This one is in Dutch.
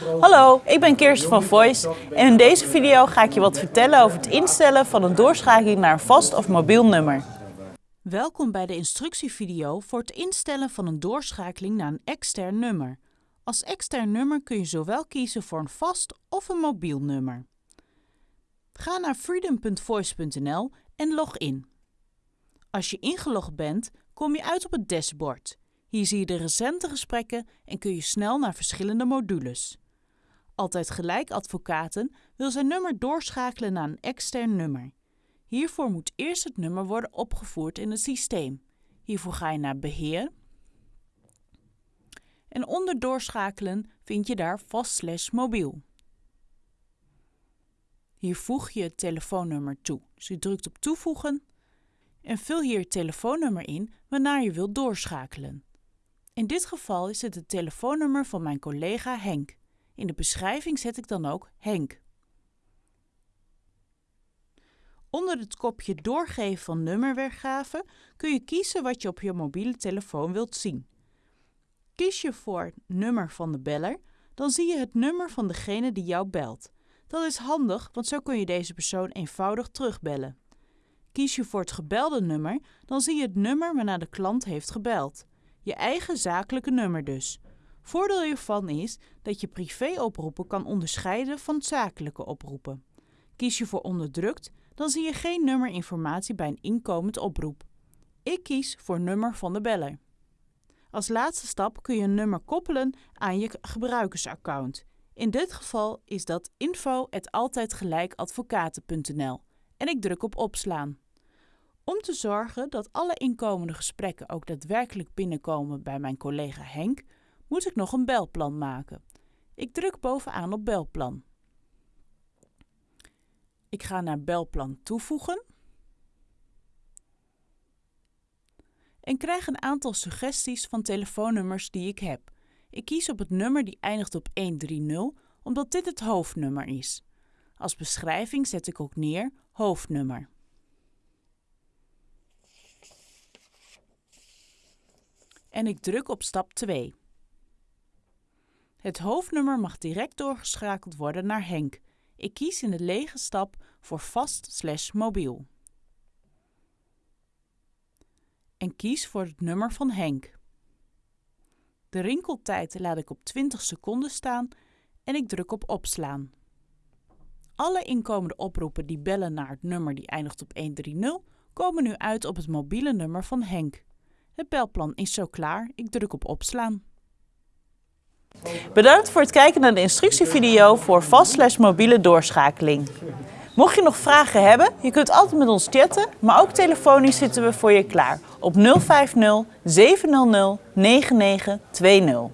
Hallo, ik ben Kirsten van Voice en in deze video ga ik je wat vertellen over het instellen van een doorschakeling naar een vast of mobiel nummer. Welkom bij de instructievideo voor het instellen van een doorschakeling naar een extern nummer. Als extern nummer kun je zowel kiezen voor een vast of een mobiel nummer. Ga naar freedom.voice.nl en log in. Als je ingelogd bent, kom je uit op het dashboard. Hier zie je de recente gesprekken en kun je snel naar verschillende modules. Altijd Gelijk Advocaten wil zijn nummer doorschakelen naar een extern nummer. Hiervoor moet eerst het nummer worden opgevoerd in het systeem. Hiervoor ga je naar Beheer. En onder Doorschakelen vind je daar vast mobiel. Hier voeg je het telefoonnummer toe. Dus je drukt op toevoegen en vul hier het telefoonnummer in waarnaar je wilt doorschakelen. In dit geval is het het telefoonnummer van mijn collega Henk. In de beschrijving zet ik dan ook Henk. Onder het kopje Doorgeven van nummerweergave kun je kiezen wat je op je mobiele telefoon wilt zien. Kies je voor nummer van de beller, dan zie je het nummer van degene die jou belt. Dat is handig, want zo kun je deze persoon eenvoudig terugbellen. Kies je voor het gebelde nummer, dan zie je het nummer waarna de klant heeft gebeld. Je eigen zakelijke nummer dus. Voordeel hiervan is dat je privéoproepen kan onderscheiden van zakelijke oproepen. Kies je voor onderdrukt, dan zie je geen nummerinformatie bij een inkomend oproep. Ik kies voor nummer van de beller. Als laatste stap kun je een nummer koppelen aan je gebruikersaccount. In dit geval is dat info@altijdgelijkadvocaten.nl en ik druk op opslaan. Om te zorgen dat alle inkomende gesprekken ook daadwerkelijk binnenkomen bij mijn collega Henk, moet ik nog een belplan maken. Ik druk bovenaan op belplan. Ik ga naar belplan toevoegen en krijg een aantal suggesties van telefoonnummers die ik heb. Ik kies op het nummer die eindigt op 130 omdat dit het hoofdnummer is. Als beschrijving zet ik ook neer hoofdnummer. En ik druk op stap 2. Het hoofdnummer mag direct doorgeschakeld worden naar Henk. Ik kies in de lege stap voor vast mobiel. En kies voor het nummer van Henk. De rinkeltijd laat ik op 20 seconden staan en ik druk op opslaan. Alle inkomende oproepen die bellen naar het nummer die eindigt op 130 komen nu uit op het mobiele nummer van Henk. Het belplan is zo klaar. Ik druk op opslaan. Bedankt voor het kijken naar de instructievideo voor vast mobiele doorschakeling. Mocht je nog vragen hebben, je kunt altijd met ons chatten, maar ook telefonisch zitten we voor je klaar op 050 700 9920.